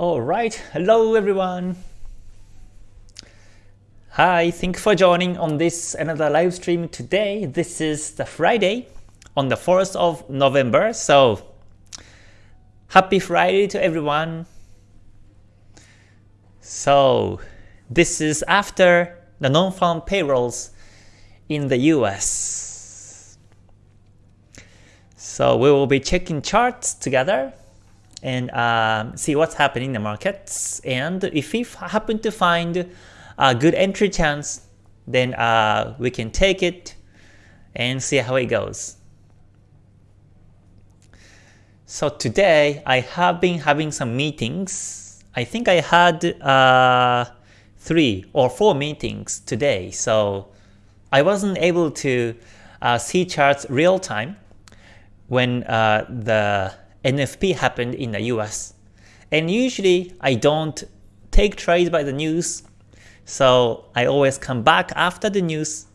Alright, hello everyone. Hi, thank you for joining on this another live stream today. This is the Friday on the 4th of November. So happy Friday to everyone. So this is after the non-farm payrolls in the US. So we will be checking charts together and um, see what's happening in the markets. And if we happen to find a good entry chance, then uh, we can take it and see how it goes. So today I have been having some meetings. I think I had uh, three or four meetings today. So I wasn't able to uh, see charts real time when uh, the NFP happened in the US. And usually I don't take trades by the news, so I always come back after the news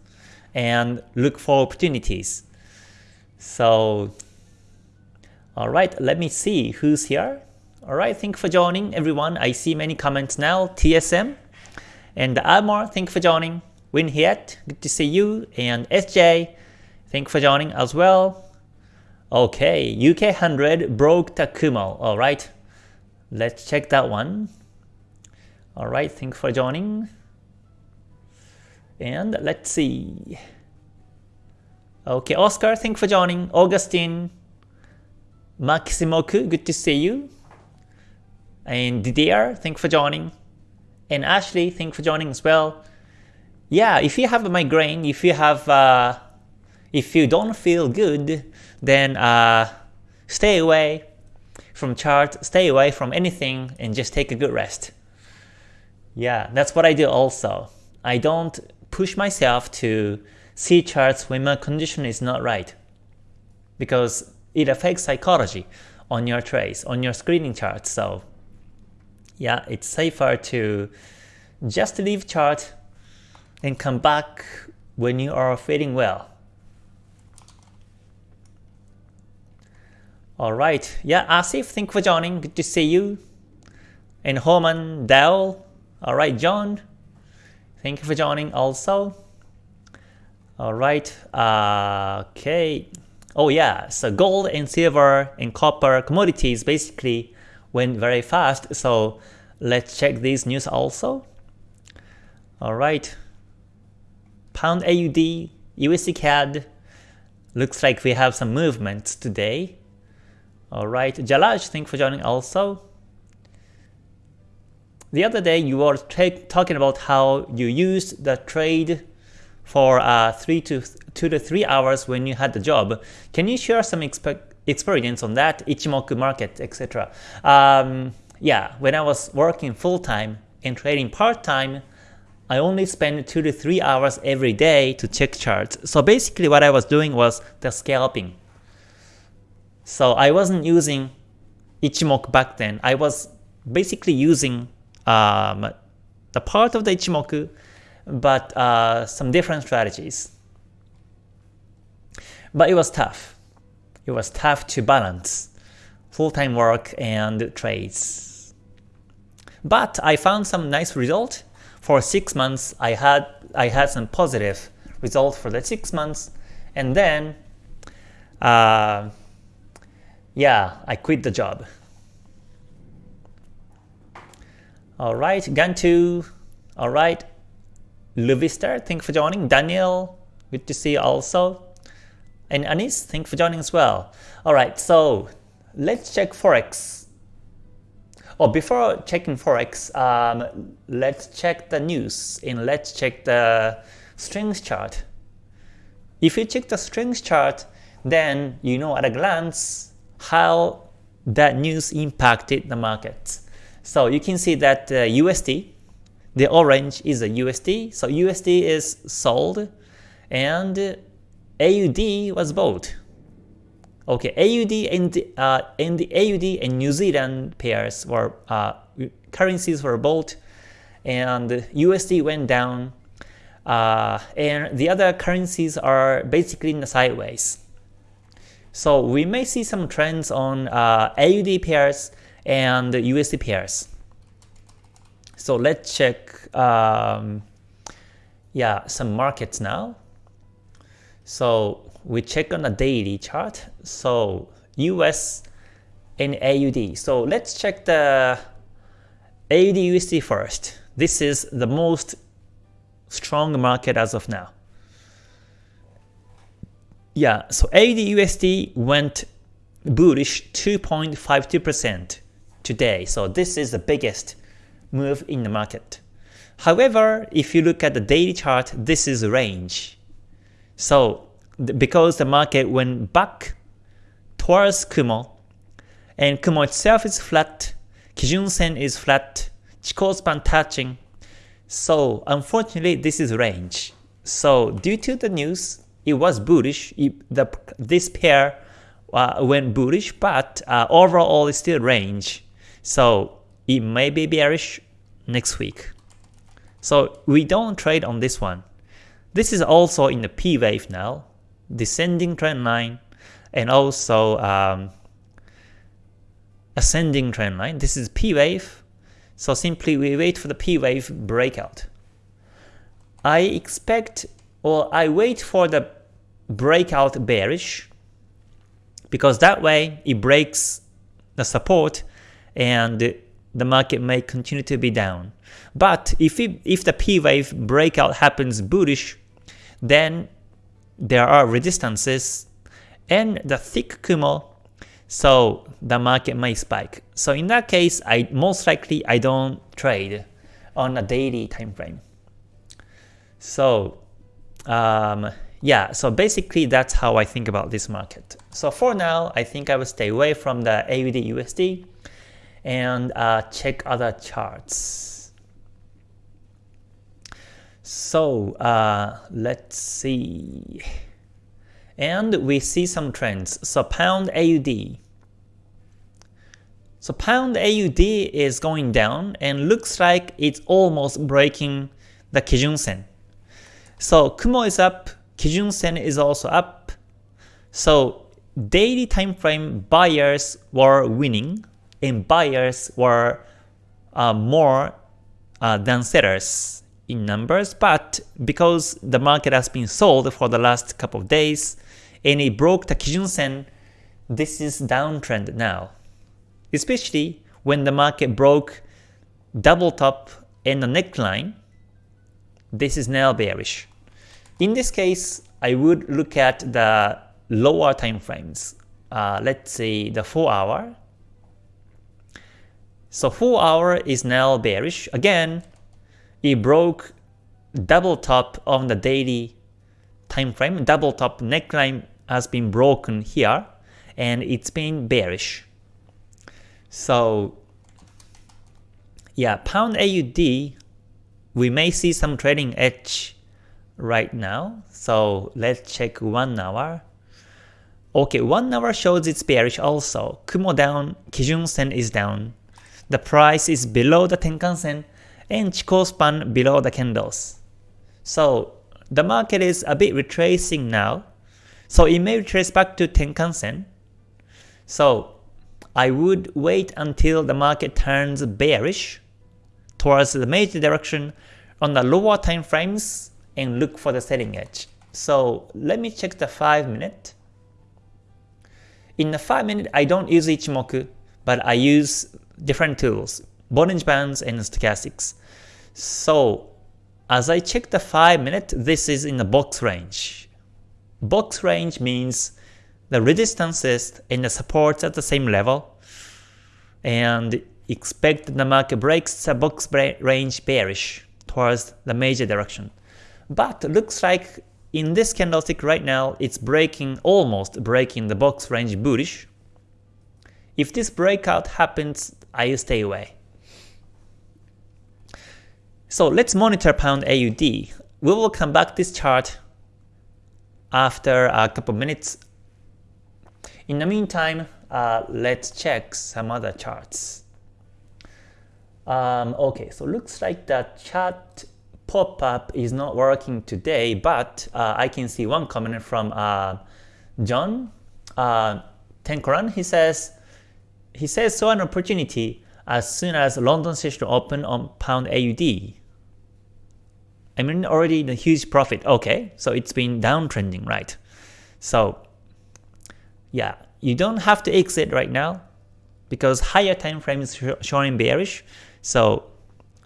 and look for opportunities. So, alright, let me see who's here. Alright, thank you for joining everyone. I see many comments now. TSM and Armor, thank you for joining. Win Hiet, good to see you. And SJ, thank you for joining as well. Okay, UK 100 broke the Kumo. Alright, let's check that one. Alright, thank you for joining. And let's see. Okay, Oscar, thank you for joining. Augustine, Maximoku, good to see you. And Didier, thank you for joining. And Ashley, thank you for joining as well. Yeah, if you have a migraine, if you have, uh, if you don't feel good, then uh, stay away from chart, stay away from anything, and just take a good rest. Yeah, that's what I do also. I don't push myself to see charts when my condition is not right because it affects psychology on your trades, on your screening charts. So yeah, it's safer to just leave chart and come back when you are feeling well. Alright, yeah, Asif, thank you for joining, good to see you. And Homan, Dell, alright, John, thank you for joining also. Alright, uh, okay. Oh yeah, so gold and silver and copper commodities basically went very fast, so let's check these news also. Alright, Pound AUD, USD CAD, looks like we have some movements today. Alright, Jalaj, thanks for joining also. The other day you were talking about how you used the trade for uh, three to two to three hours when you had the job. Can you share some experience on that, Ichimoku market, etc.? Um, yeah, when I was working full time and trading part time, I only spend two to three hours every day to check charts. So basically, what I was doing was the scalping. So I wasn't using Ichimoku back then. I was basically using um, the part of the Ichimoku, but uh, some different strategies. But it was tough. It was tough to balance full-time work and trades. But I found some nice result. For six months, I had I had some positive result for the six months, and then uh, yeah, I quit the job. Alright, Gantu. Alright. Luvister, thank you for joining. Daniel, good to see you also. And Anis, thank you for joining as well. Alright, so let's check Forex. Oh, before checking Forex, um, let's check the news and let's check the strength chart. If you check the strength chart, then you know at a glance how that news impacted the markets. So you can see that uh, USD, the orange is a USD, so USD is sold, and AUD was bought. Okay, AUD and uh, and the AUD and New Zealand pairs were uh, currencies were bought, and USD went down, uh, and the other currencies are basically in the sideways. So we may see some trends on uh, AUD pairs and USD pairs. So let's check um, yeah, some markets now. So we check on the daily chart. So US and AUD. So let's check the AUD USD first. This is the most strong market as of now. Yeah, so AUD USD went bullish 2.52% today. So this is the biggest move in the market. However, if you look at the daily chart, this is range. So because the market went back towards Kumo, and Kumo itself is flat, Kijun Sen is flat, Chikou span touching, so unfortunately this is range. So due to the news, it was bullish, it, the, this pair uh, went bullish, but uh, overall it's still range. So it may be bearish next week. So we don't trade on this one. This is also in the P wave now, descending trend line, and also um, ascending trend line. This is P wave. So simply we wait for the P wave breakout. I expect or I wait for the breakout bearish because that way it breaks the support and the market may continue to be down. But if, it, if the P wave breakout happens bullish, then there are resistances and the thick Kumo, so the market may spike. So in that case, I most likely I don't trade on a daily time frame. So um, yeah, so basically that's how I think about this market. So for now, I think I will stay away from the AUD USD and uh, check other charts. So uh, let's see. And we see some trends. So pound AUD. So pound AUD is going down and looks like it's almost breaking the Kijun Sen. So Kumo is up, Kijun Sen is also up. So daily time frame buyers were winning and buyers were uh, more uh, than sellers in numbers, but because the market has been sold for the last couple of days and it broke the Kijun Sen, this is downtrend now. Especially when the market broke double top and the neckline, this is now bearish. In this case, I would look at the lower time frames. Uh, let's say the 4 hour so 4 hour is now bearish. Again, it broke double top on the daily time frame. Double top neckline has been broken here and it's been bearish. So yeah, pound AUD, we may see some trading edge right now. So let's check 1 hour. Okay, 1 hour shows it's bearish also. Kumo down, Kijun Sen is down the price is below the Tenkan-sen and Chikou span below the candles. So the market is a bit retracing now. So it may retrace back to Tenkan-sen. So I would wait until the market turns bearish towards the major direction on the lower time frames and look for the selling edge. So let me check the 5 minute. In the 5 minute, I don't use Ichimoku, but I use different tools, Bollinger Bands and stochastics. So as I check the 5 minute, this is in the box range. Box range means the resistances and the supports at the same level and expect the market breaks the box range bearish towards the major direction. But looks like in this candlestick right now, it's breaking, almost breaking the box range bullish. If this breakout happens, I stay away. So let's monitor pound AUD. We will come back this chart after a couple minutes. In the meantime, uh, let's check some other charts. Um, okay, so looks like the chart pop-up is not working today, but uh, I can see one comment from uh, John uh, Tenkoran. He says, he says, so an opportunity. as soon as London session open on pound AUD. I mean already a huge profit. Okay, so it's been downtrending, right? So yeah, you don't have to exit right now because higher time frame is showing bearish. So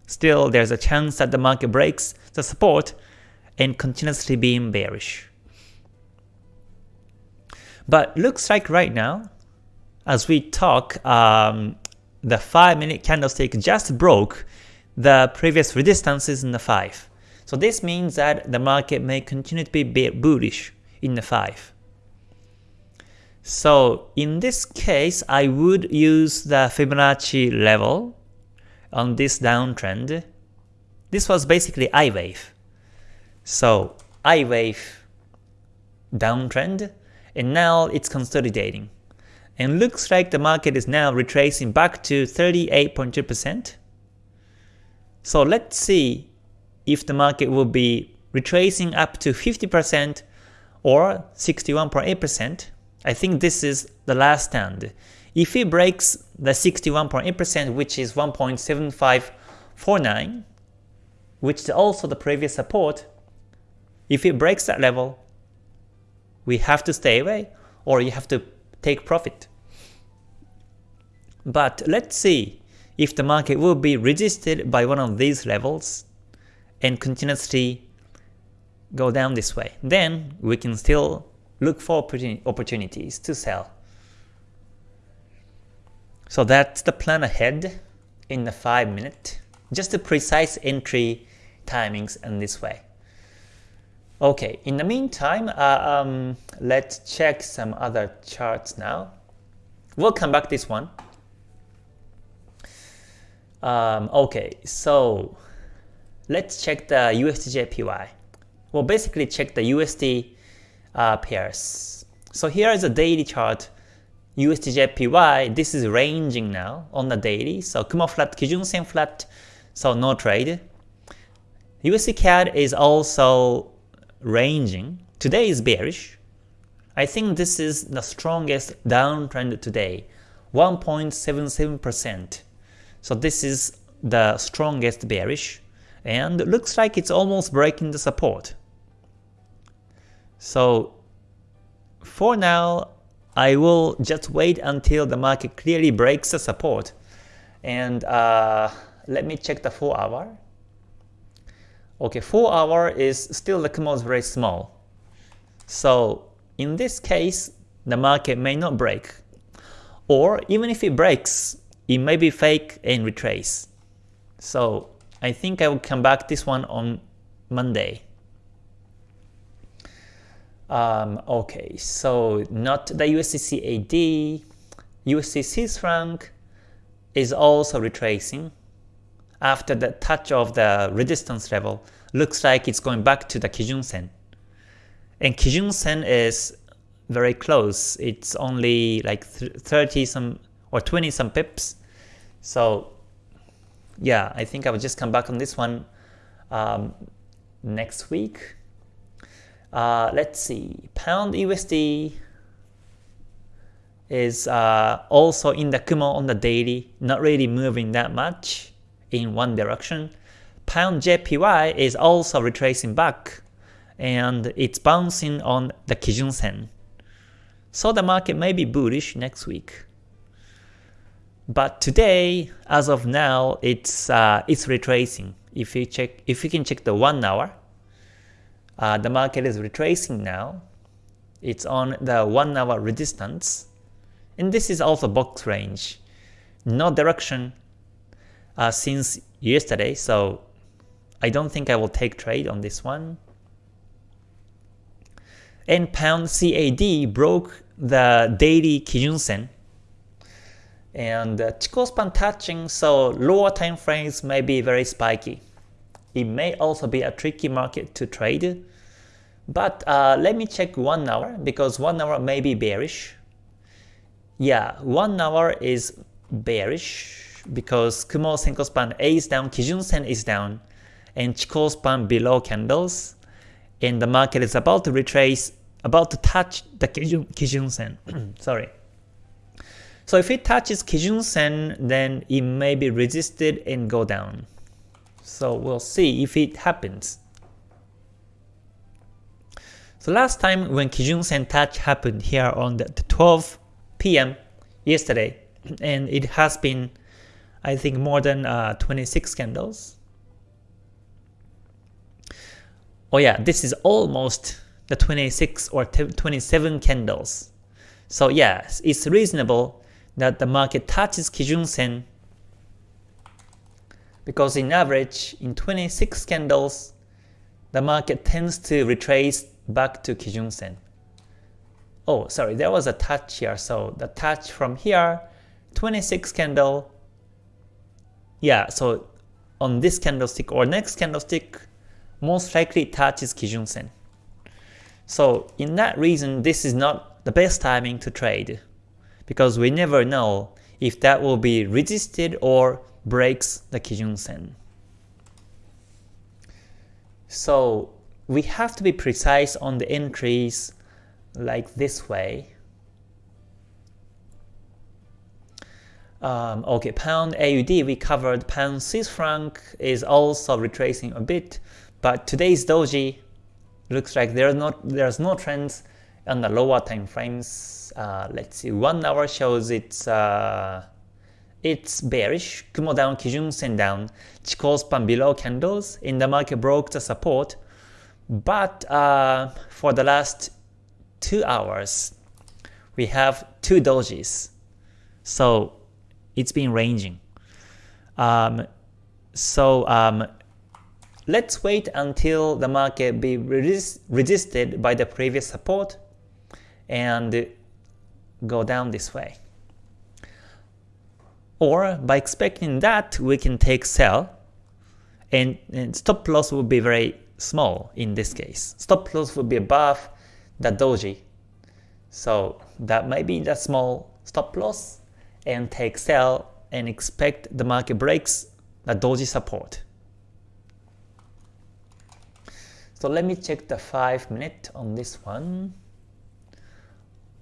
still there's a chance that the market breaks the support and continuously being bearish. But looks like right now, as we talk, um, the 5 minute candlestick just broke the previous resistances in the 5. So this means that the market may continue to be bullish in the 5. So in this case, I would use the Fibonacci level on this downtrend. This was basically I wave. So I wave downtrend, and now it's consolidating. And looks like the market is now retracing back to 38.2%. So let's see if the market will be retracing up to 50% or 61.8%. I think this is the last stand. If it breaks the 61.8%, which is 1.7549, which is also the previous support, if it breaks that level, we have to stay away or you have to take profit. But let's see if the market will be resisted by one of these levels and continuously go down this way. Then we can still look for opportunities to sell. So that's the plan ahead in the 5 minute. Just the precise entry timings in this way. Okay, in the meantime, uh, um, let's check some other charts now. We'll come back this one. Um, okay, so let's check the USDJPY. Well, basically check the USD uh, pairs. So here is a daily chart USDJPY, this is ranging now on the daily. So Kumo flat, Kijun Sen flat, so no trade. USD CAD is also ranging. Today is bearish. I think this is the strongest downtrend today, 1.77%. So this is the strongest bearish and looks like it's almost breaking the support. So for now, I will just wait until the market clearly breaks the support. And uh, let me check the 4 hour. Okay, 4 hour is still the Kumo is very small. So in this case, the market may not break. Or even if it breaks, it may be fake and retrace. So I think I will come back this one on Monday. Um, okay, so not the USD USD Swiss franc is also retracing after the touch of the resistance level. Looks like it's going back to the Kijun Sen. And Kijun Sen is very close. It's only like 30 some or 20 some pips. So yeah, I think I will just come back on this one um, next week. Uh, let's see, pound USD is uh, also in the Kumo on the daily, not really moving that much in one direction. Pound JPY is also retracing back and it's bouncing on the Kijun Sen. So the market may be bullish next week. But today, as of now, it's uh, it's retracing. If you check, if you can check the one hour, uh, the market is retracing now. It's on the 1 hour resistance. And this is also box range. No direction uh, since yesterday, so I don't think I will take trade on this one. And pound CAD broke the daily Kijun Sen. And uh, Chikou span touching, so lower time frames may be very spiky. It may also be a tricky market to trade. But uh, let me check 1 hour because 1 hour may be bearish. Yeah, 1 hour is bearish because Kumo Senkou span A is down, Kijun Sen is down, and Chikou span below candles, and the market is about to retrace, about to touch the Kijun, Kijun Sen. Sorry. So if it touches Kijun Sen, then it may be resisted and go down. So we'll see if it happens. So last time when Kijun Sen touch happened here on the 12 p.m. yesterday, and it has been, I think, more than uh, 26 candles. Oh yeah, this is almost the 26 or 27 candles. So yes, it's reasonable that the market touches Kijun Sen because in average, in 26 candles, the market tends to retrace back to Kijun Sen. Oh, sorry, there was a touch here, so the touch from here, 26 candle, yeah, so on this candlestick or next candlestick, most likely touches Kijun Sen. So in that reason, this is not the best timing to trade because we never know if that will be resisted or breaks the Kijun Sen. So we have to be precise on the entries like this way. Um, okay, pound AUD we covered, pound Swiss franc is also retracing a bit, but today's doji looks like there's not there's no trends on the lower time frames. Uh, let's see, one hour shows it's uh, it's bearish. Kumo down, Kijun Sen down, Chikou span below candles in the market broke the support but uh, for the last two hours, we have two dojis. So it's been ranging. Um, so um, let's wait until the market be resist resisted by the previous support and go down this way. Or by expecting that, we can take sell and, and stop loss will be very small in this case. Stop loss would be above the doji. So that might be the small stop loss and take sell and expect the market breaks the doji support. So let me check the 5 minute on this one.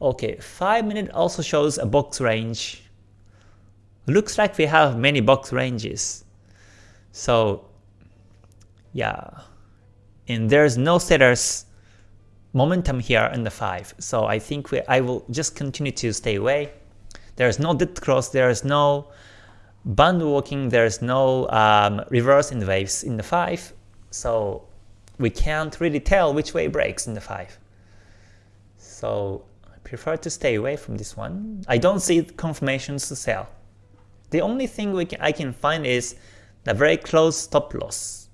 Okay, 5 minute also shows a box range. Looks like we have many box ranges. So yeah, and there's no sellers momentum here in the 5. So I think we, I will just continue to stay away. There's no dead cross, there's no band walking, there's no um, reverse in the waves in the 5. So we can't really tell which way breaks in the 5. So I prefer to stay away from this one. I don't see confirmations to sell. The only thing we can, I can find is the very close stop loss.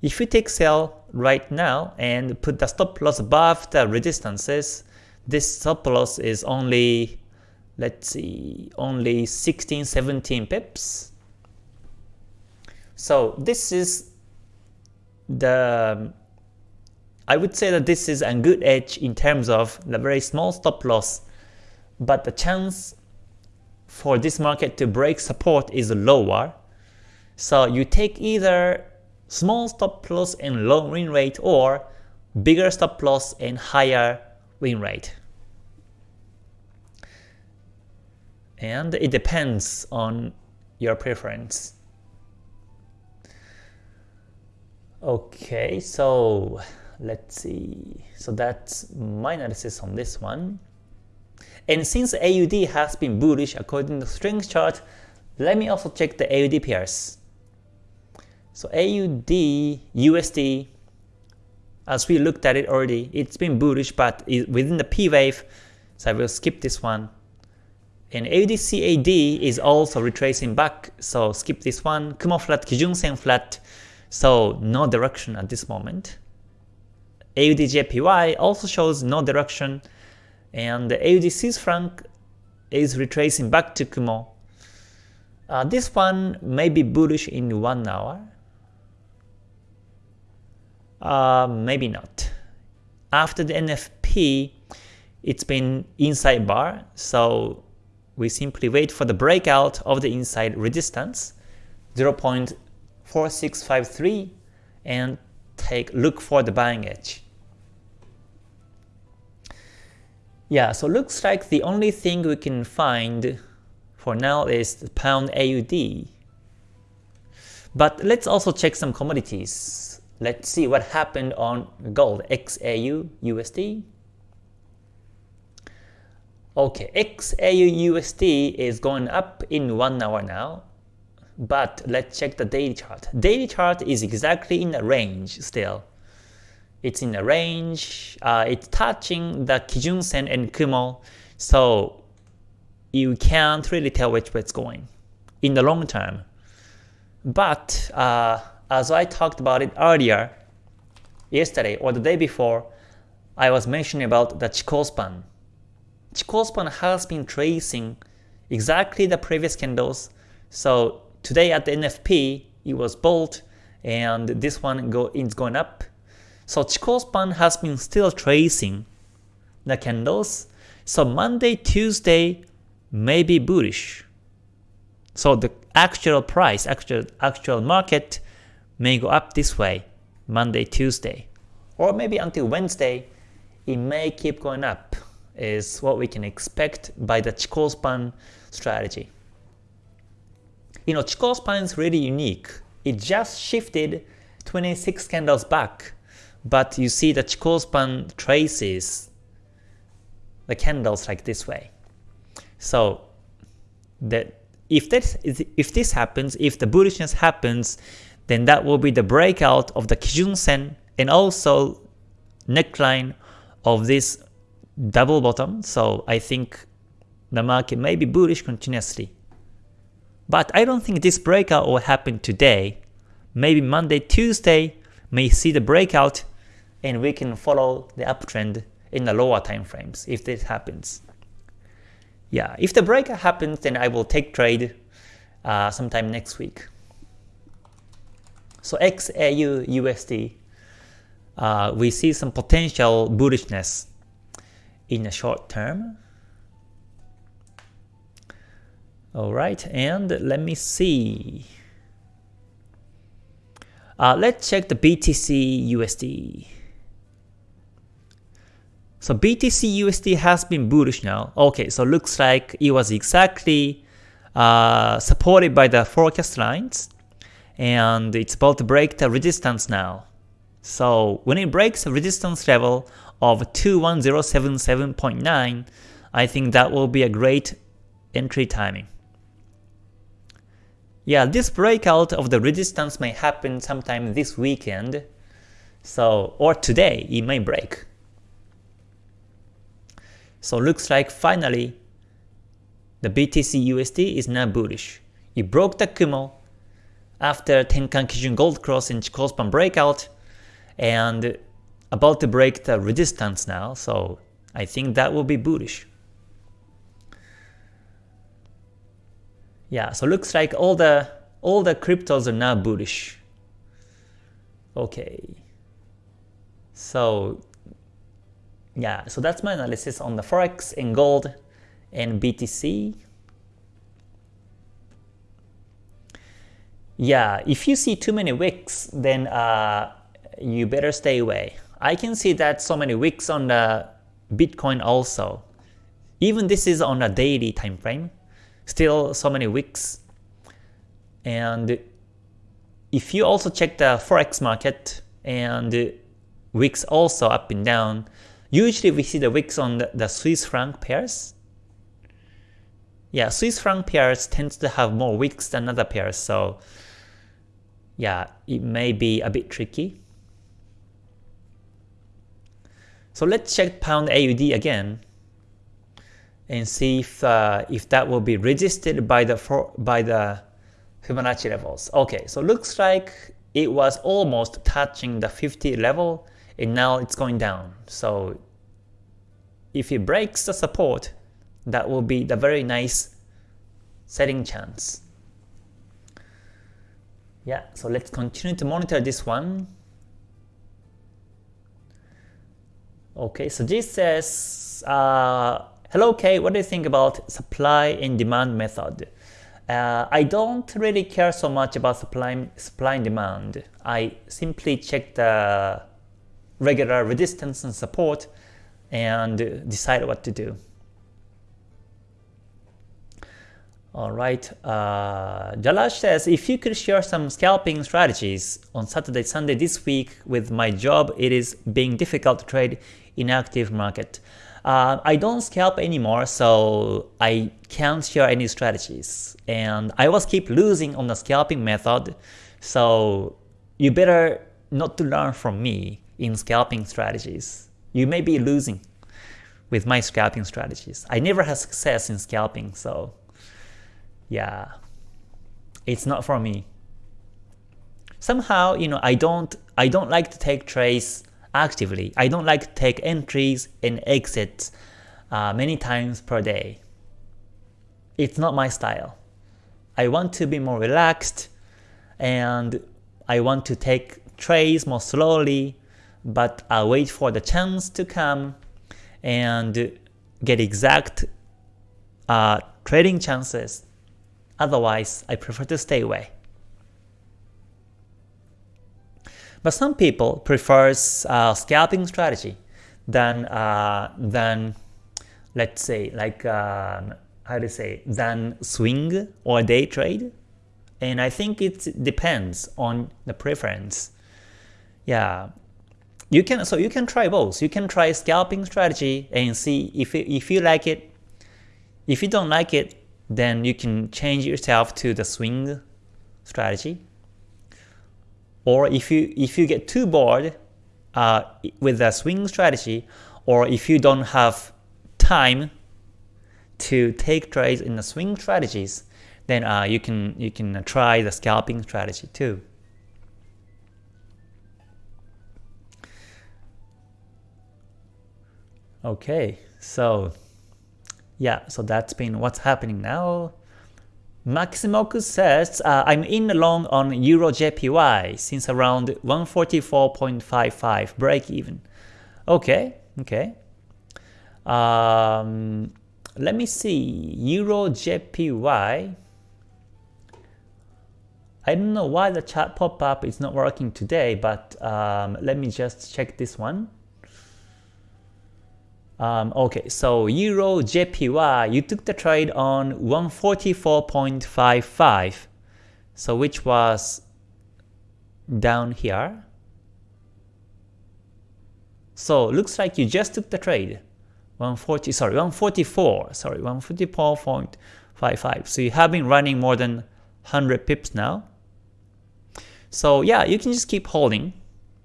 If we take sell right now and put the stop loss above the resistances, this stop loss is only, let's see, only 16, 17 pips. So this is the, I would say that this is a good edge in terms of the very small stop loss, but the chance for this market to break support is lower. So you take either small stop loss and low win rate or bigger stop loss and higher win rate. And it depends on your preference. Okay, so let's see. So that's my analysis on this one. And since AUD has been bullish according to the strength chart, let me also check the AUD pairs. So AUD, USD, as we looked at it already, it's been bullish, but within the P wave, so I will skip this one. And AUDCAD is also retracing back, so skip this one. Kumo flat, Kijun Sen flat, so no direction at this moment. AUDJPY also shows no direction, and the AUD Swiss franc is retracing back to Kumo. Uh, this one may be bullish in 1 hour, uh, maybe not. After the NFP, it's been inside bar, so we simply wait for the breakout of the inside resistance 0.4653 and take look for the buying edge. Yeah, so looks like the only thing we can find for now is the pound AUD. But let's also check some commodities. Let's see what happened on gold, XAU USD. Okay, XAU USD is going up in 1 hour now. But let's check the daily chart. Daily chart is exactly in the range still. It's in the range, uh, it's touching the Kijun Sen and Kumo, so you can't really tell which way it's going in the long term. But uh, as I talked about it earlier, yesterday or the day before, I was mentioning about the Chikou span. Chikou span has been tracing exactly the previous candles, so Today at the NFP, it was bold, and this one go, is going up. So Chikou span has been still tracing the candles. So Monday, Tuesday may be bullish. So the actual price, actual actual market may go up this way Monday, Tuesday. Or maybe until Wednesday, it may keep going up is what we can expect by the Chikou span strategy. You know, Chikou span is really unique. It just shifted 26 candles back, but you see the Chikou span traces the candles like this way. So that if this if this happens, if the bullishness happens, then that will be the breakout of the Kijun Sen and also neckline of this double bottom. So I think the market may be bullish continuously. But I don't think this breakout will happen today. Maybe Monday, Tuesday may see the breakout and we can follow the uptrend in the lower time frames if this happens. Yeah, if the breakout happens, then I will take trade uh, sometime next week. So XAU USD, uh, we see some potential bullishness in the short term. Alright, and let me see. Uh, let's check the BTC USD. So BTC USD has been bullish now. Okay, so looks like it was exactly uh, supported by the forecast lines and it's about to break the resistance now. So when it breaks the resistance level of 21077.9, I think that will be a great entry timing. Yeah, this breakout of the resistance may happen sometime this weekend. So, or today, it may break. So looks like finally the BTC USD is now bullish. It broke the Kumo after Tenkan Kijun Gold Cross and Chikou span breakout and about to break the resistance now. So I think that will be bullish. Yeah, so looks like all the all the cryptos are now bullish. Okay. So yeah, so that's my analysis on the Forex and gold and BTC. Yeah, if you see too many wicks, then uh, you better stay away. I can see that so many wicks on the Bitcoin also. Even this is on a daily time frame still so many wicks. And if you also check the forex market and wicks also up and down, usually we see the wicks on the, the Swiss franc pairs. Yeah, Swiss franc pairs tends to have more wicks than other pairs, so yeah, it may be a bit tricky. So let's check pound AUD again and see if uh, if that will be resisted by the for, by the Fibonacci levels. Okay, so looks like it was almost touching the 50 level and now it's going down. So if it breaks the support, that will be the very nice setting chance. Yeah, so let's continue to monitor this one. Okay, so this says uh, Hello Kay, what do you think about supply and demand method? Uh, I don't really care so much about supply, supply and demand. I simply check the regular resistance and support and decide what to do. Alright, uh, Jalash says, if you could share some scalping strategies on Saturday, Sunday this week with my job, it is being difficult to trade in active market. Uh, I don't scalp anymore, so I can't share any strategies. And I was keep losing on the scalping method, so you better not to learn from me in scalping strategies. You may be losing with my scalping strategies. I never had success in scalping, so yeah, it's not for me. Somehow, you know, I don't I don't like to take trades actively. I don't like to take entries and exits uh, many times per day. It's not my style. I want to be more relaxed and I want to take trades more slowly, but I'll wait for the chance to come and get exact uh, trading chances. Otherwise, I prefer to stay away. But some people prefers uh, scalping strategy than uh, than let's say like um, how to say than swing or day trade. And I think it depends on the preference. Yeah, you can so you can try both. You can try scalping strategy and see if if you like it. If you don't like it, then you can change yourself to the swing strategy. Or if you if you get too bored uh, with the swing strategy, or if you don't have time to take trades in the swing strategies, then uh, you can you can try the scalping strategy too. Okay, so yeah, so that's been what's happening now. Maximoku says, uh, I'm in long on Euro JPY since around 144.55 break even. Okay, okay. Um, let me see, Euro JPY. I don't know why the chat pop-up is not working today, but um, let me just check this one. Um, okay, so Euro JPY, you took the trade on 144.55, so which was down here. So looks like you just took the trade, 140, sorry, 144, sorry, 144.55. So you have been running more than 100 pips now. So yeah, you can just keep holding.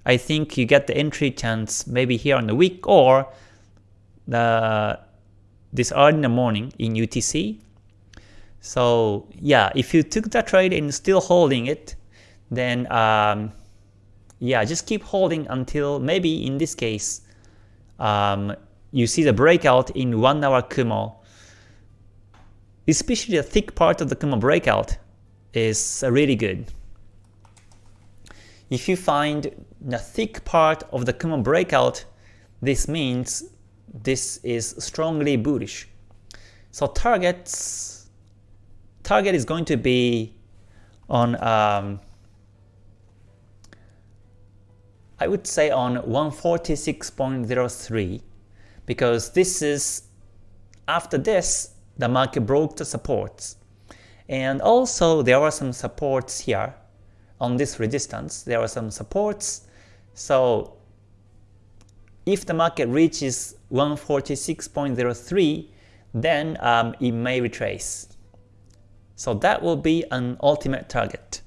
I think you get the entry chance maybe here on the week or the this early in the morning in UTC. So yeah, if you took that trade and still holding it, then um, yeah, just keep holding until maybe in this case, um, you see the breakout in 1 hour Kumo. Especially the thick part of the Kumo breakout is really good. If you find the thick part of the Kumo breakout, this means this is strongly bullish. So targets target is going to be on um, I would say on 146.03 because this is after this the market broke the supports. And also there are some supports here on this resistance. There are some supports. So if the market reaches 146.03, then um, it may retrace. So that will be an ultimate target.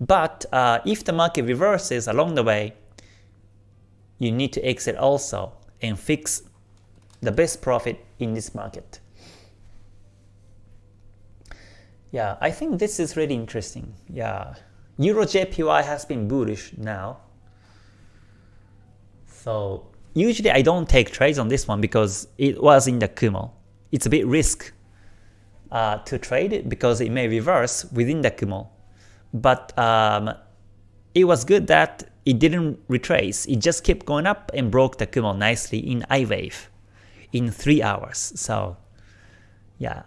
But uh, if the market reverses along the way, you need to exit also and fix the best profit in this market. Yeah, I think this is really interesting. Yeah, Euro JPY has been bullish now. So Usually I don't take trades on this one because it was in the Kumo. It's a bit risk uh, to trade it because it may reverse within the Kumo. But um, it was good that it didn't retrace. It just kept going up and broke the Kumo nicely in I wave in 3 hours. So yeah.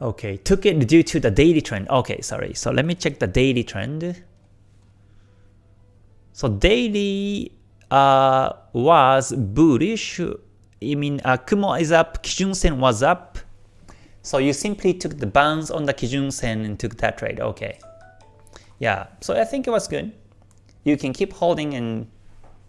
Okay, took it due to the daily trend. Okay, sorry. So let me check the daily trend. So daily uh, was bullish I mean, uh, Kumo is up, Kijun Sen was up, so you simply took the bounce on the Kijun Sen and took that trade. Okay. Yeah, so I think it was good. You can keep holding and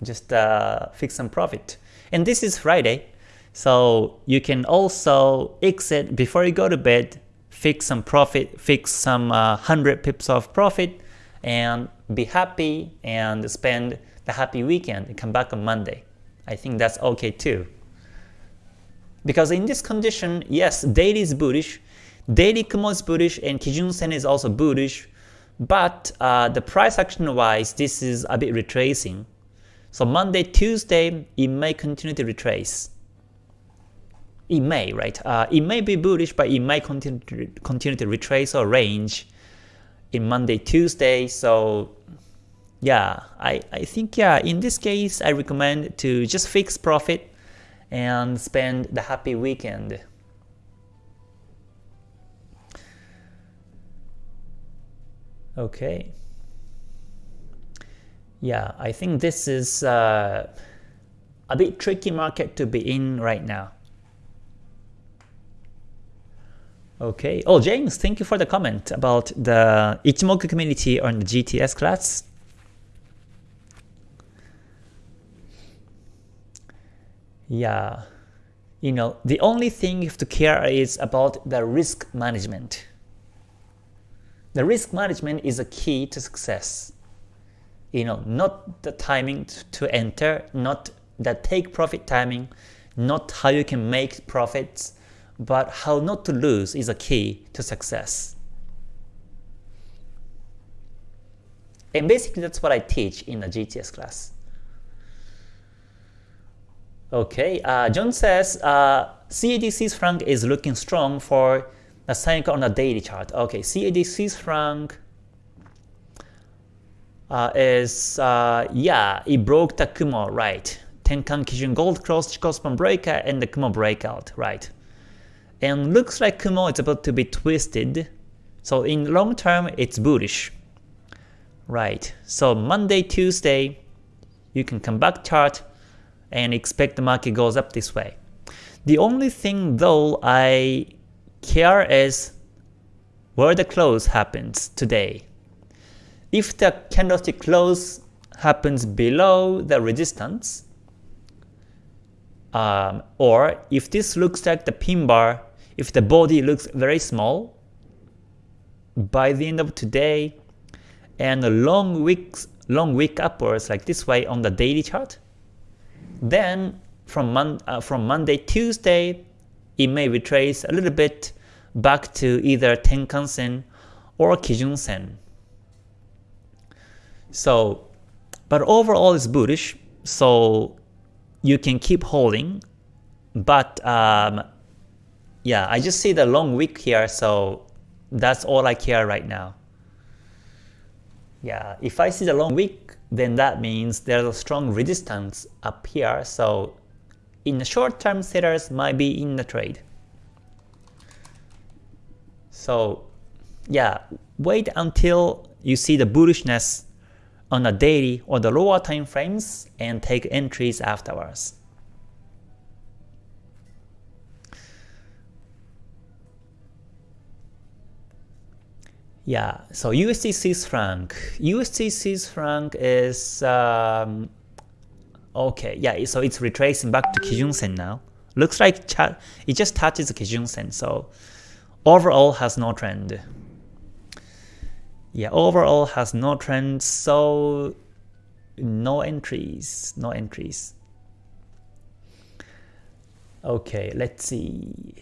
just uh, fix some profit. And this is Friday, so you can also exit before you go to bed, fix some profit, fix some uh, 100 pips of profit, and be happy and spend the happy weekend and come back on Monday. I think that's okay too. Because in this condition, yes, daily is bullish, daily Kumo is bullish, and Kijun Sen is also bullish, but uh, the price action wise, this is a bit retracing. So Monday, Tuesday, it may continue to retrace. It may, right? Uh, it may be bullish, but it may continue to, continue to retrace or range in Monday, Tuesday. So yeah, I, I think yeah, in this case, I recommend to just fix profit and spend the happy weekend. Okay. Yeah, I think this is uh, a bit tricky market to be in right now. Okay. Oh, James, thank you for the comment about the Ichimoku community on the GTS class. Yeah. You know, the only thing you have to care is about the risk management. The risk management is a key to success. You know, not the timing to enter, not the take profit timing, not how you can make profits, but how not to lose is a key to success. And basically that's what I teach in the GTS class. Okay, uh, John says uh, CAD Swiss franc is looking strong for a cycle on a daily chart. Okay, CAD Swiss franc uh, is, uh, yeah, it broke the Kumo, right. Tenkan Kijun Gold Cross, Chikou Span Breaker, and the Kumo breakout, right. And looks like Kumo is about to be twisted. So in long term, it's bullish. Right, so Monday, Tuesday, you can come back chart and expect the market goes up this way. The only thing though I care is where the close happens today. If the candlestick close happens below the resistance, um, or if this looks like the pin bar, if the body looks very small, by the end of today, and a long weeks, long week upwards like this way on the daily chart, then from, mon uh, from Monday, Tuesday, it may retrace a little bit back to either Tenkan-sen or Kijun-sen. So, but overall it's bullish, so you can keep holding. But um, yeah, I just see the long wick here, so that's all I care right now. Yeah, if I see the long wick, then that means there's a strong resistance up here, so in the short term sellers might be in the trade. So yeah, wait until you see the bullishness on a daily or the lower time frames and take entries afterwards. Yeah, so USD Swiss franc. USD Swiss franc is um, okay. Yeah, so it's retracing back to Kijun Sen now. Looks like it just touches Kijun Sen. So overall has no trend. Yeah, overall has no trend. So no entries. No entries. Okay, let's see.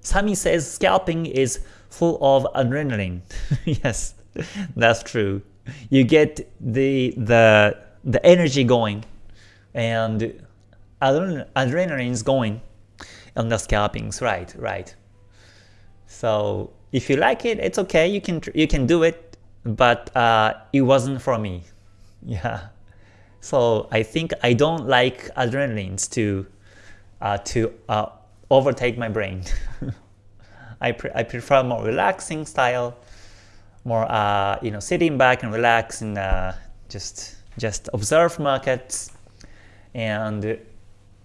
Sami says scalping is full of adrenaline. yes, that's true. You get the the the energy going and adrenaline is going on the scalpings, right, right. So if you like it, it's okay, you can you can do it, but uh, it wasn't for me. Yeah. So I think I don't like adrenalines to uh, to uh, overtake my brain. I, pre I prefer more relaxing style, more uh, you know sitting back and relax and uh, just just observe markets and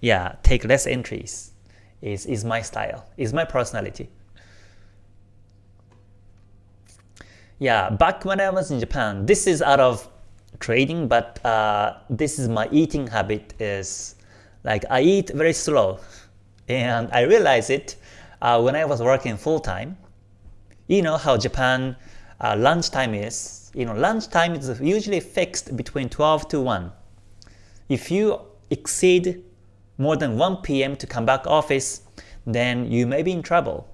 yeah, take less entries is, is my style, is my personality. Yeah, back when I was in Japan, this is out of trading, but uh, this is my eating habit is like I eat very slow. And I realize it uh, when I was working full time. You know how Japan uh, lunchtime is. You know, lunchtime is usually fixed between 12 to 1. If you exceed more than 1 p.m. to come back office, then you may be in trouble.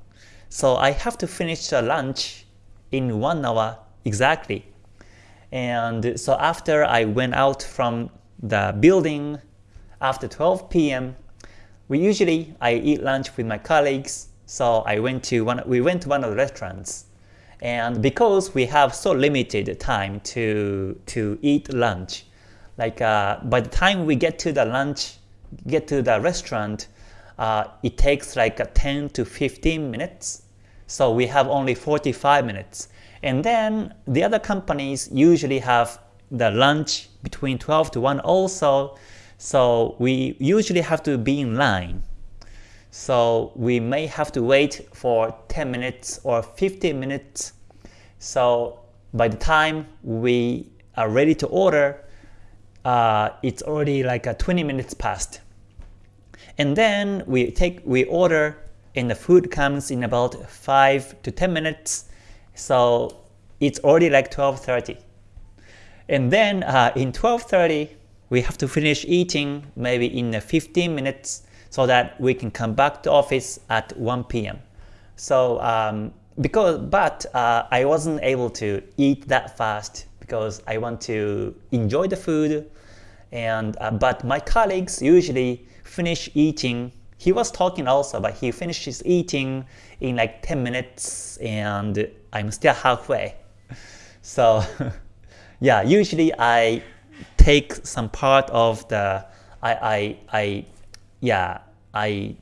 So I have to finish the lunch in 1 hour exactly. And so after I went out from the building after 12 p.m., we usually I eat lunch with my colleagues. So I went to one we went to one of the restaurants. And because we have so limited time to to eat lunch, like uh, by the time we get to the lunch get to the restaurant, uh, it takes like 10 to 15 minutes. So we have only 45 minutes. And then the other companies usually have the lunch between 12 to 1 also. So we usually have to be in line. So we may have to wait for 10 minutes or 15 minutes. So by the time we are ready to order, uh, it's already like a 20 minutes past. And then we take we order and the food comes in about 5 to 10 minutes. So it's already like 12.30. And then uh, in 12.30, we have to finish eating maybe in 15 minutes so that we can come back to office at 1 p.m. So um, because but uh, I wasn't able to eat that fast because I want to enjoy the food and uh, but my colleagues usually finish eating. He was talking also, but he finishes eating in like 10 minutes and I'm still halfway. So yeah, usually I take some part of the, I, I, I yeah, I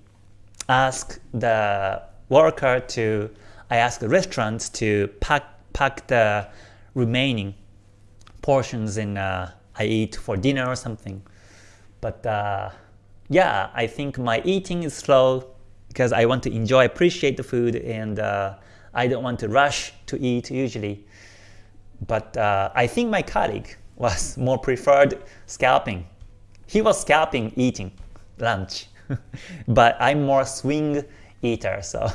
ask the worker to, I ask the restaurant to pack, pack the remaining portions in uh, I eat for dinner or something. But uh, yeah, I think my eating is slow because I want to enjoy, appreciate the food, and uh, I don't want to rush to eat usually. But uh, I think my colleague was more preferred scalping. He was scalping eating lunch, but I'm more swing eater, so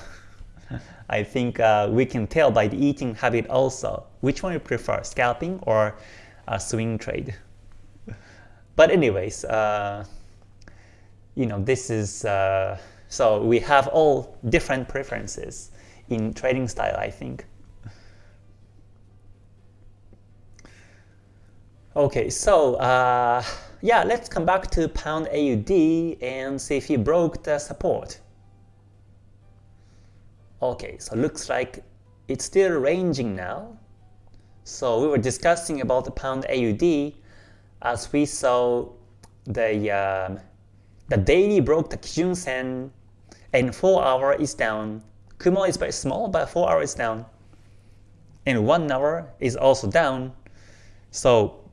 I think uh, we can tell by the eating habit also which one you prefer, scalping or swing trade. But anyways, uh, you know, this is, uh, so we have all different preferences in trading style, I think. Okay, so uh, yeah, let's come back to pound AUD and see if he broke the support. Okay, so looks like it's still ranging now. So we were discussing about the pound AUD as we saw the um, the daily broke the Kijun Sen and 4 hour is down. Kumo is very small, but 4 hour is down. And 1 hour is also down. So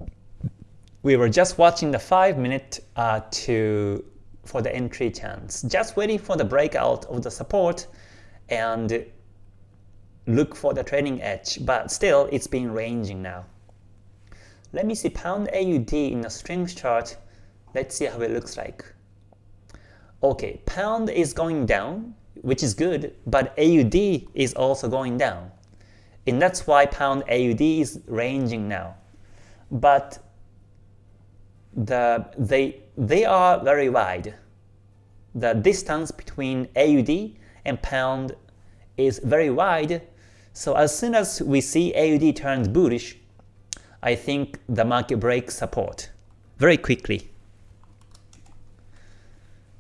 we were just watching the 5 minute uh, to for the entry chance, just waiting for the breakout of the support and look for the trading edge, but still it's been ranging now. Let me see pound AUD in the strength chart. Let's see how it looks like. Okay, pound is going down, which is good, but AUD is also going down. And that's why pound AUD is ranging now. But the they they are very wide. The distance between AUD and pound is very wide. So as soon as we see AUD turns bullish, I think the market breaks support very quickly.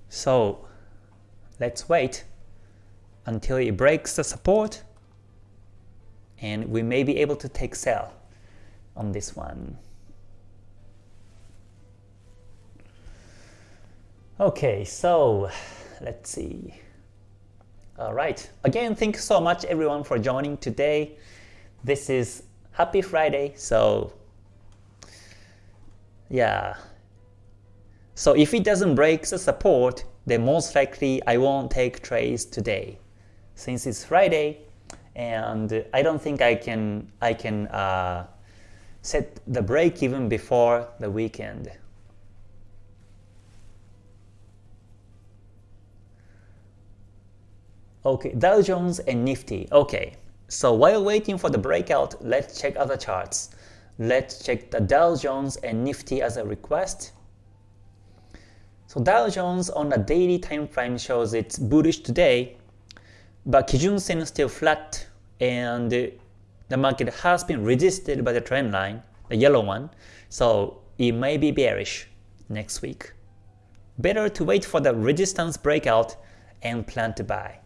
So let's wait until it breaks the support and we may be able to take sell on this one. Okay, so let's see. Alright, again, thank you so much everyone for joining today. This is Happy Friday, so yeah, So if it doesn't break the support, then most likely I won't take trades today. Since it's Friday, and I don't think I can I can uh, set the break even before the weekend. Okay, Dow Jones and Nifty. Okay, so while waiting for the breakout, let's check other charts. Let's check the Dow Jones and Nifty as a request. So Dow Jones on the daily time frame shows it's bullish today, but Kijun Sen is still flat and the market has been resisted by the trend line, the yellow one, so it may be bearish next week. Better to wait for the resistance breakout and plan to buy.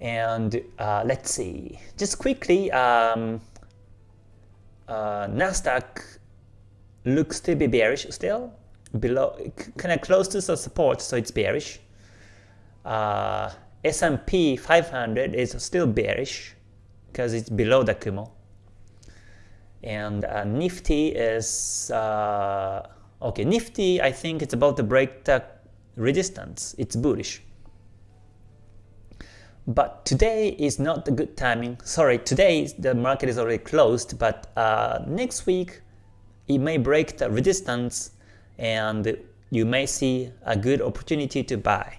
And uh, let's see, just quickly, um, uh, Nasdaq looks to be bearish still, below, kind of close to the support, so it's bearish. Uh, S&P 500 is still bearish because it's below the Kumo. And uh, Nifty is, uh, okay, Nifty I think it's about to break the resistance, it's bullish. But today is not the good timing. Sorry, today the market is already closed, but uh, next week it may break the resistance and you may see a good opportunity to buy.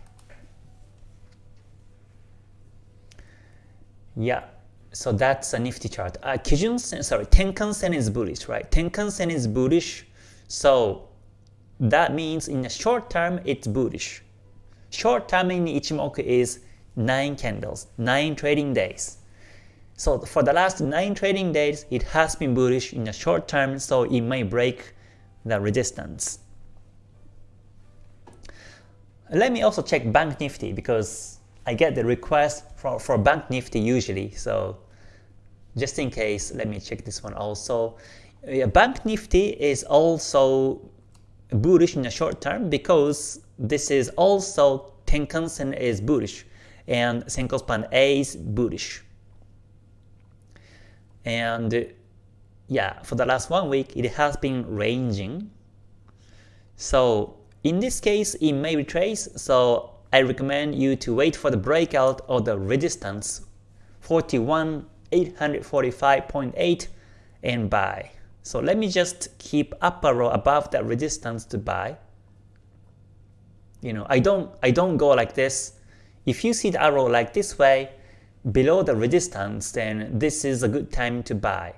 Yeah, so that's a nifty chart. Uh, Kijun Sen, sorry, Tenkan Sen is bullish, right? Tenkan Sen is bullish, so that means in the short term it's bullish. Short term in Ichimoku is 9 candles, 9 trading days. So for the last 9 trading days, it has been bullish in the short term, so it may break the resistance. Let me also check Bank Nifty because I get the request for, for Bank Nifty usually, so just in case, let me check this one also. Bank Nifty is also bullish in the short term because this is also Tenkan Sen is bullish and Senkou Span A is bullish. And yeah, for the last one week, it has been ranging. So in this case, it may retrace, so I recommend you to wait for the breakout of the resistance 41,845.8 and buy. So let me just keep up arrow above that resistance to buy. You know, I don't I don't go like this. If you see the arrow like this way, below the resistance, then this is a good time to buy.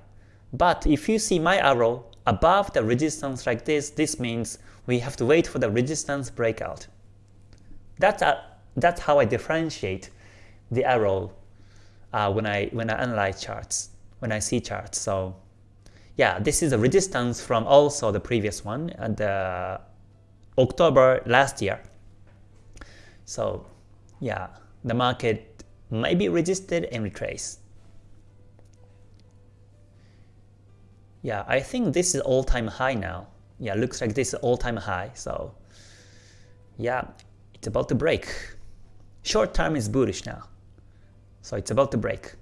But if you see my arrow above the resistance like this, this means we have to wait for the resistance breakout. That's, a, that's how I differentiate the arrow uh, when, I, when I analyze charts, when I see charts. So yeah, this is a resistance from also the previous one, the October last year. So yeah, the market may be resisted and retrace. Yeah, I think this is all-time high now. Yeah, looks like this is all-time high. So yeah, it's about to break. Short term is bullish now. So it's about to break.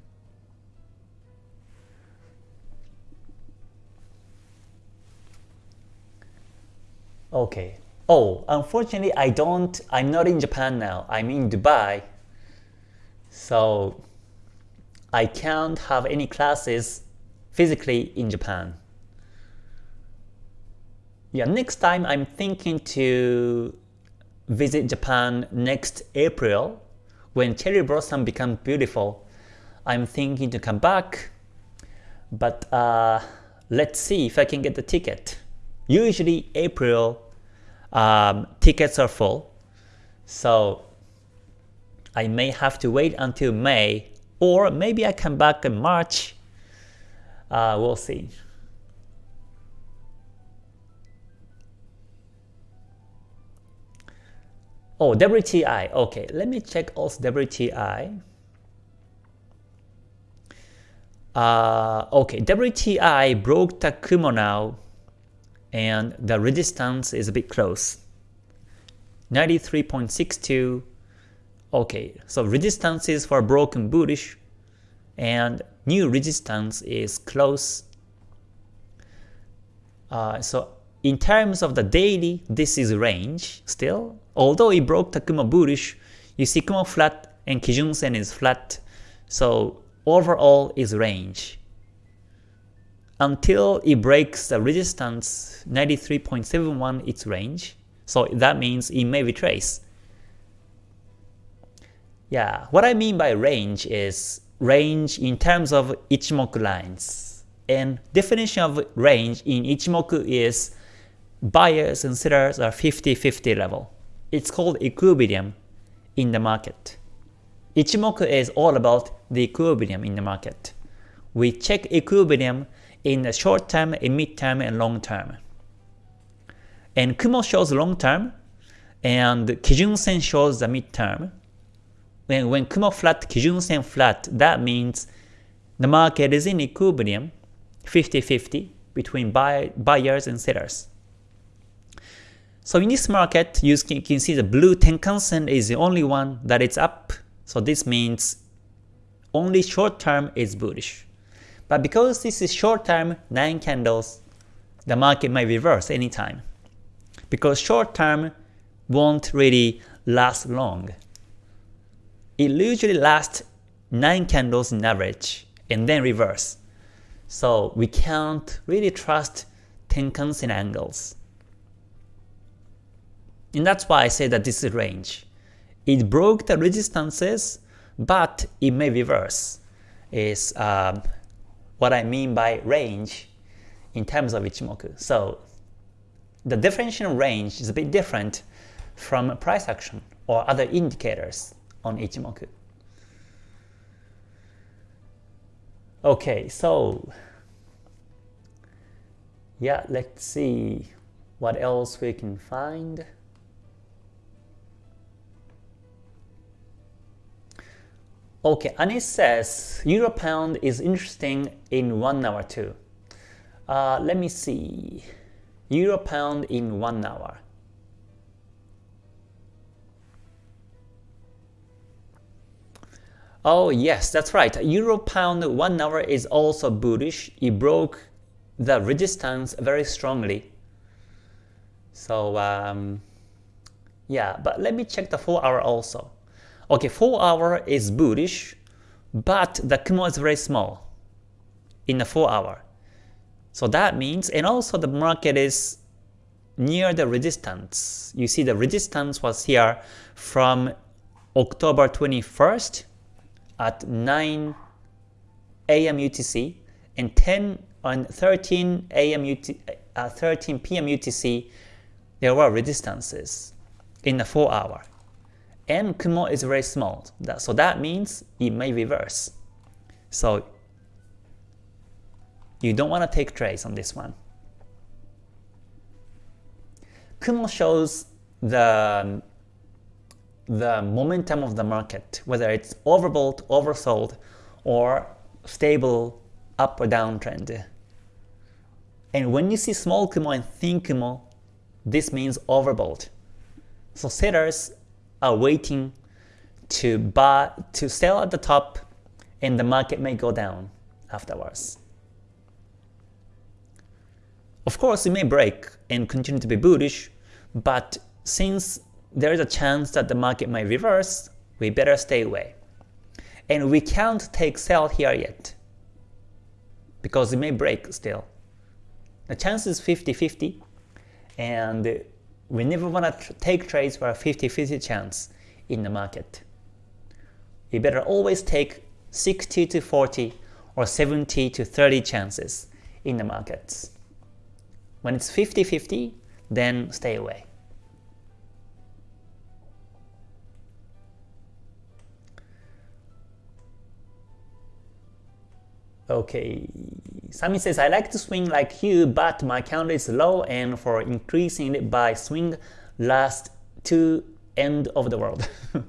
Okay. Oh, unfortunately I don't, I'm not in Japan now. I'm in Dubai. So I can't have any classes physically in Japan. Yeah, next time I'm thinking to visit Japan next April when cherry blossom becomes beautiful. I'm thinking to come back, but uh, let's see if I can get the ticket. Usually April um, tickets are full, so I may have to wait until May, or maybe I come back in March. Uh, we'll see. Oh, WTI. Okay, let me check also WTI. Uh, okay, WTI broke the Kumo now, and the resistance is a bit close. 93.62. Okay, so resistance is for broken bullish, and new resistance is close. Uh, so in terms of the daily, this is range still. Although it broke the Kumo bullish, you see Kumo flat and Kijun Sen is flat. So overall is range. Until it breaks the resistance 93.71 its range. So that means it may retrace. Yeah, what I mean by range is range in terms of Ichimoku lines. And definition of range in Ichimoku is buyers and sellers are 50-50 level. It's called equilibrium in the market. Ichimoku is all about the equilibrium in the market. We check equilibrium in the short term, in mid term, and long term. And Kumo shows long term, and Kijun Sen shows the mid term. When, when Kumo flat, Kijun Sen flat, that means the market is in equilibrium, 50-50 between buy, buyers and sellers. So in this market, you can, you can see the blue Tenkan-sen is the only one that is up. So this means only short term is bullish. But because this is short term, 9 candles, the market may reverse anytime. Because short term won't really last long. It usually lasts 9 candles in average and then reverse. So we can't really trust Tenkan-sen angles. And that's why I say that this is range. It broke the resistances, but it may reverse, is um, what I mean by range in terms of Ichimoku. So the definition range is a bit different from price action or other indicators on Ichimoku. Okay, so yeah, let's see what else we can find. Okay, Anis says Euro Pound is interesting in one hour too. Uh, let me see. Euro Pound in one hour. Oh yes, that's right. Euro Pound one hour is also bullish. It broke the resistance very strongly. So um, yeah, but let me check the 4 hour also. Okay, 4 hour is bullish, but the Kumo is very small in the 4 hour. So that means, and also the market is near the resistance. You see the resistance was here from October 21st at 9 a.m. UTC and 10 and 13 a.m. UT, uh, 13 p.m. UTC there were resistances in the 4 hour and Kumo is very small. So that means it may reverse. So you don't want to take trades on this one. Kumo shows the, the momentum of the market, whether it's overbought, oversold, or stable up or down trend. And when you see small Kumo and thin Kumo, this means overbought. So sellers are waiting to buy to sell at the top and the market may go down afterwards. Of course, it may break and continue to be bullish, but since there is a chance that the market may reverse, we better stay away. And we can't take sell here yet, because it may break still. The chance is 50-50, and we never want to take trades for a 50-50 chance in the market. We better always take 60 to 40 or 70 to 30 chances in the markets. When it's 50-50, then stay away. Okay, Sami says, I like to swing like you, but my count is low and for increasing it by swing last to end of the world.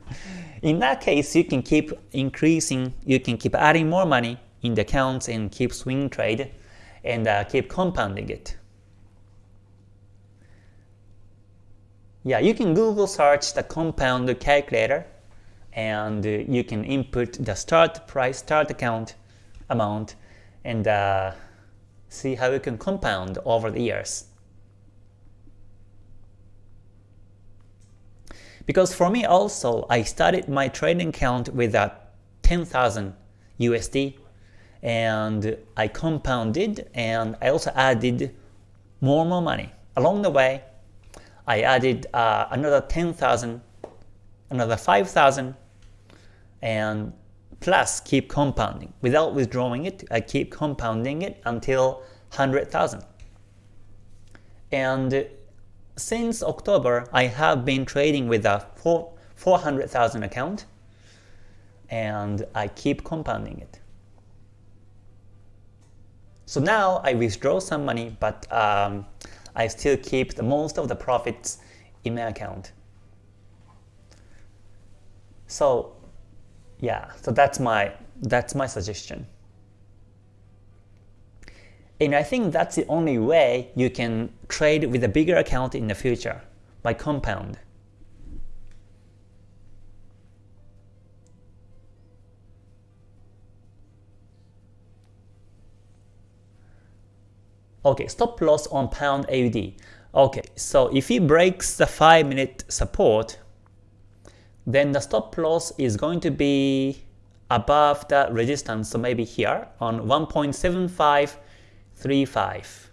in that case, you can keep increasing, you can keep adding more money in the accounts and keep swing trade and uh, keep compounding it. Yeah, you can Google search the compound calculator and uh, you can input the start price, start account, amount and uh, see how you can compound over the years. Because for me also, I started my trading account with uh, 10,000 USD and I compounded and I also added more and more money. Along the way, I added uh, another 10,000, another 5,000 and plus keep compounding. Without withdrawing it, I keep compounding it until 100,000. And since October, I have been trading with a 400,000 account, and I keep compounding it. So now I withdraw some money, but um, I still keep the most of the profits in my account. So yeah, so that's my that's my suggestion. And I think that's the only way you can trade with a bigger account in the future, by compound. Okay, stop loss on pound AUD. Okay, so if it breaks the 5 minute support, then the stop loss is going to be above the resistance, so maybe here on 1.7535.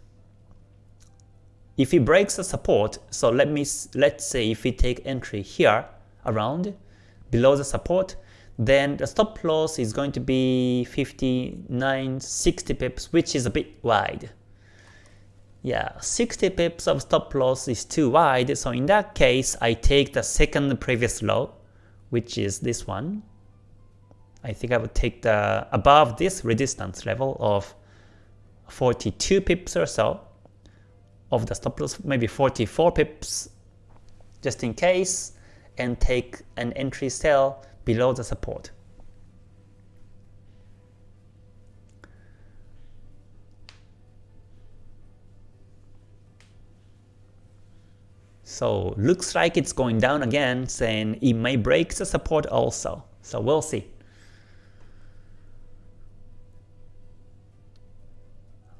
If it breaks the support, so let me let's say if we take entry here around below the support, then the stop loss is going to be 59, 60 pips, which is a bit wide. Yeah, 60 pips of stop loss is too wide, so in that case, I take the second previous low, which is this one. I think I would take the above this resistance level of 42 pips or so of the stop loss, maybe 44 pips just in case, and take an entry sell below the support. So looks like it's going down again, saying it may break the support also. So we'll see.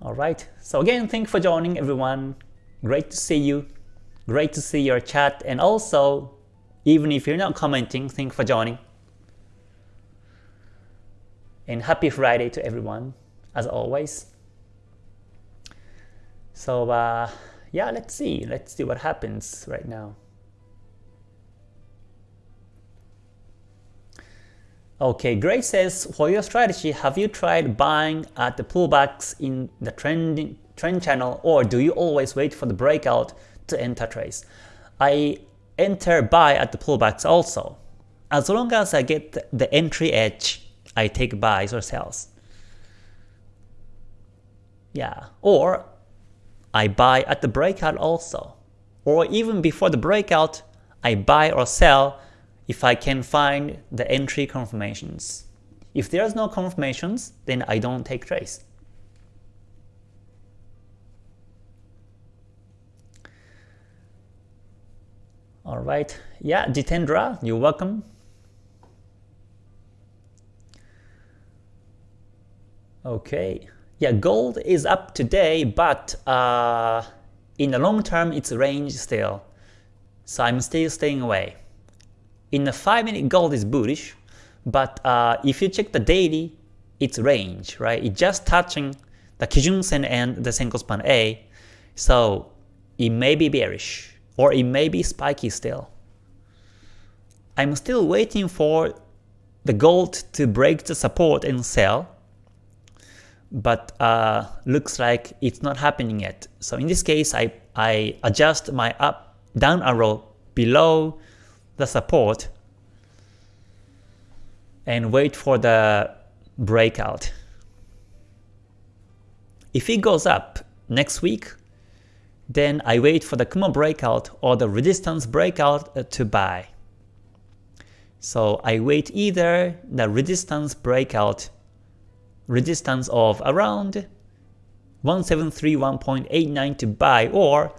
Alright, so again, thank you for joining everyone. Great to see you. Great to see your chat. And also, even if you're not commenting, thank you for joining. And happy Friday to everyone, as always. So, uh, yeah, let's see. Let's see what happens right now. Okay, Grace says, for your strategy, have you tried buying at the pullbacks in the trending trend channel or do you always wait for the breakout to enter trades? I enter buy at the pullbacks also. As long as I get the entry edge, I take buys or sells. Yeah, or I buy at the breakout also. Or even before the breakout, I buy or sell if I can find the entry confirmations. If there's no confirmations, then I don't take trades. Alright, yeah, Jitendra, you're welcome. Okay, yeah, gold is up today, but uh, in the long term, it's range still. So I'm still staying away. In the 5 minute, gold is bullish, but uh, if you check the daily, it's range, right? It's just touching the Kijun Sen and the Senkou Span A, so it may be bearish, or it may be spiky still. I'm still waiting for the gold to break the support and sell, but uh, looks like it's not happening yet. So in this case, I, I adjust my up down arrow below the support and wait for the breakout. If it goes up next week, then I wait for the Kumo breakout or the resistance breakout uh, to buy. So I wait either the resistance breakout resistance of around 1731.89 to buy or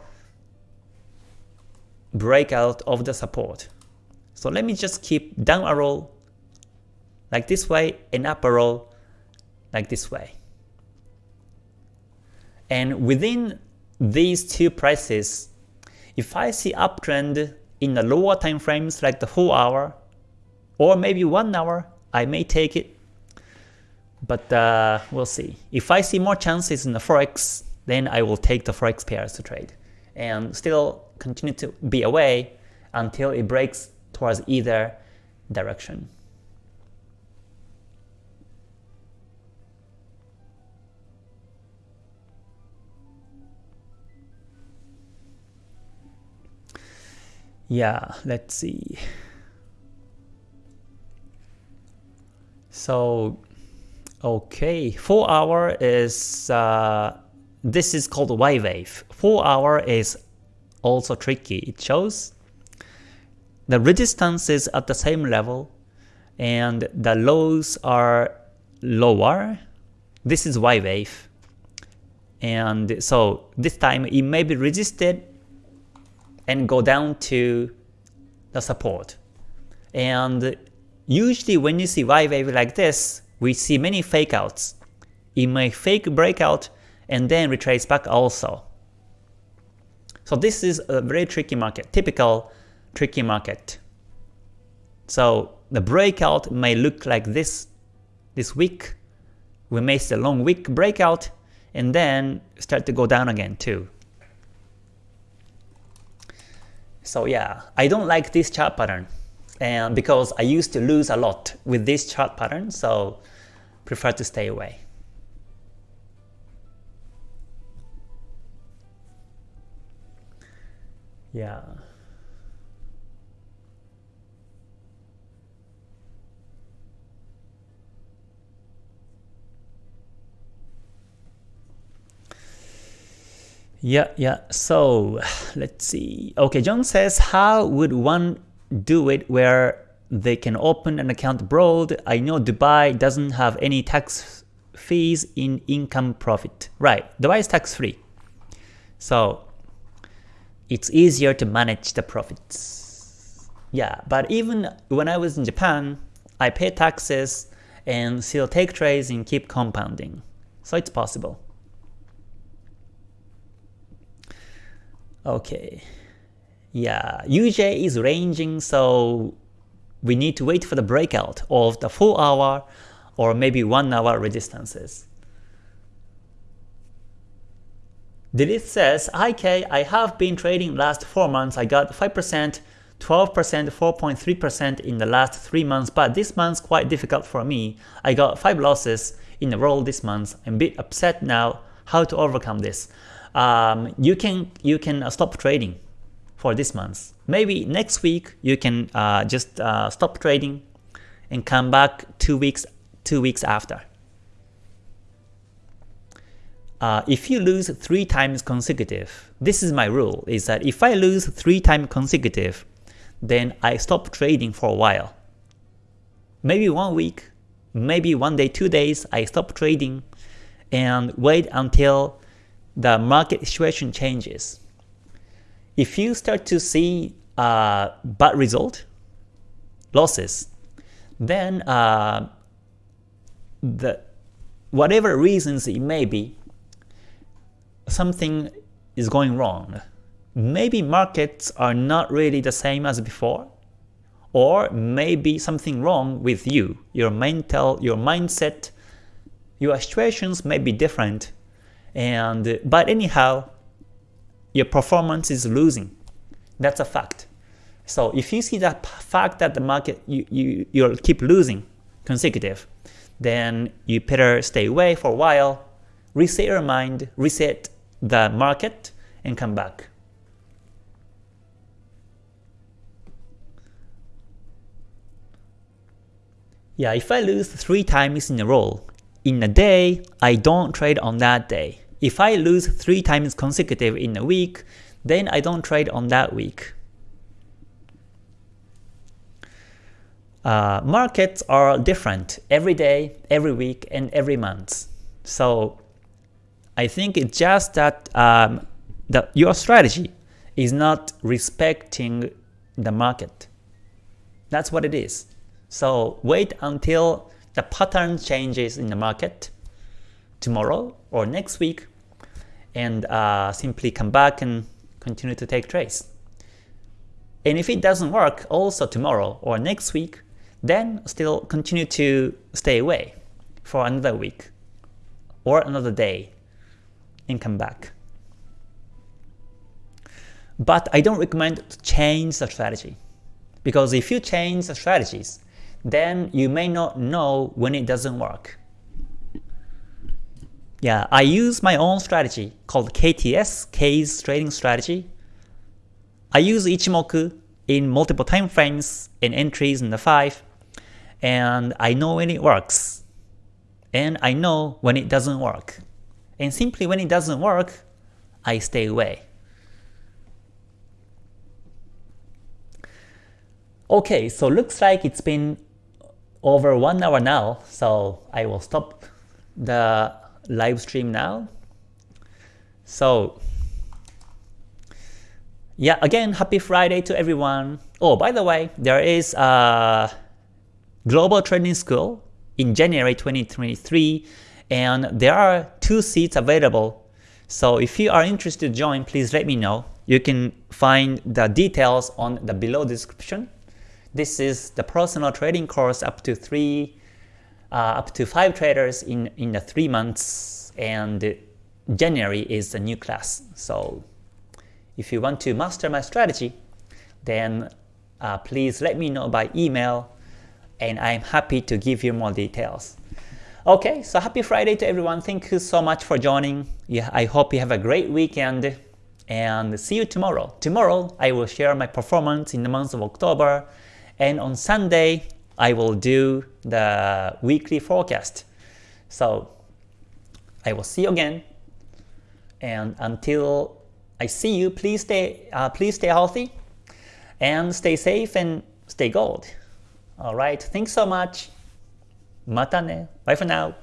breakout of the support. So let me just keep down arrow like this way and up arrow like this way. And within these two prices, if I see uptrend in the lower time frames like the 4 hour or maybe 1 hour, I may take it. But uh, we'll see. If I see more chances in the Forex, then I will take the Forex pairs to trade and still continue to be away until it breaks towards either direction. Yeah, let's see. So, okay, 4 hour is, uh, this is called Y wave. 4 hour is also tricky. It shows the resistance is at the same level and the lows are lower. This is Y wave. And so this time it may be resisted and go down to the support. And usually when you see Y wave like this, we see many fake outs. It may fake breakout and then retrace back also. So this is a very tricky market, typical tricky market. So the breakout may look like this this week. We may see a long week breakout and then start to go down again too. So yeah, I don't like this chart pattern and because I used to lose a lot with this chart pattern, so prefer to stay away. Yeah. Yeah, yeah. So let's see. Okay, John says, how would one do it where they can open an account abroad? I know Dubai doesn't have any tax fees in income profit. Right, Dubai is tax free. So it's easier to manage the profits. Yeah, but even when I was in Japan, I pay taxes and still take trades and keep compounding. So it's possible. Okay. Yeah, UJ is ranging, so we need to wait for the breakout of the 4 hour or maybe 1 hour resistances. Delete says, IK, I have been trading last 4 months, I got 5%, 12%, 4.3% in the last 3 months, but this month's quite difficult for me. I got 5 losses in a row this month. I'm a bit upset now. How to overcome this? um, you can you can uh, stop trading for this month. Maybe next week you can uh, just uh, stop trading and come back two weeks two weeks after. Uh, if you lose three times consecutive, this is my rule, is that if I lose three times consecutive, then I stop trading for a while. Maybe one week, maybe one day, two days, I stop trading and wait until the market situation changes. If you start to see uh, bad result, losses, then uh, the whatever reasons it may be, something is going wrong. Maybe markets are not really the same as before, or maybe something wrong with you, your mental, your mindset, your situations may be different and but anyhow, your performance is losing. That's a fact. So if you see that fact that the market you, you you'll keep losing consecutive, then you better stay away for a while, reset your mind, reset the market, and come back. Yeah, if I lose three times in a row, in a day, I don't trade on that day. If I lose 3 times consecutive in a week, then I don't trade on that week. Uh, markets are different every day, every week, and every month. So I think it's just that um, the, your strategy is not respecting the market. That's what it is. So wait until the pattern changes in the market tomorrow or next week and uh, simply come back and continue to take trades. And if it doesn't work also tomorrow or next week, then still continue to stay away for another week or another day and come back. But I don't recommend to change the strategy. Because if you change the strategies, then you may not know when it doesn't work. Yeah, I use my own strategy called KTS, K's trading strategy. I use Ichimoku in multiple time frames and entries in the 5, and I know when it works, and I know when it doesn't work. And simply when it doesn't work, I stay away. Okay, so looks like it's been over one hour now, so I will stop the live stream now. So yeah, again, happy Friday to everyone. Oh, by the way, there is a global training school in January 2023 and there are two seats available. So if you are interested to join, please let me know. You can find the details on the below description. This is the personal trading course up to three, up to five traders in in the three months, and January is a new class. So if you want to master my strategy, then uh, please let me know by email, and I'm happy to give you more details. Okay, so happy Friday to everyone. Thank you so much for joining. Yeah, I hope you have a great weekend and see you tomorrow. Tomorrow, I will share my performance in the month of October and on Sunday, I will do the weekly forecast. So I will see you again. And until I see you, please stay, uh, please stay healthy and stay safe and stay gold. Alright, thanks so much. Mata ne. Bye for now.